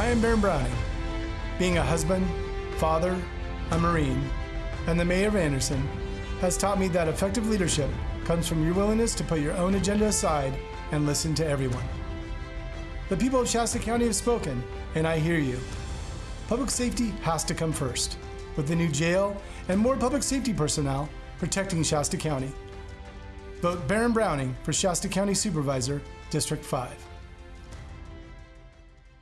I am Baron Browning. Being a husband, father, a Marine, and the mayor of Anderson has taught me that effective leadership comes from your willingness to put your own agenda aside and listen to everyone. The people of Shasta County have spoken, and I hear you. Public safety has to come first, with the new jail and more public safety personnel protecting Shasta County. Vote Baron Browning for Shasta County Supervisor, District 5.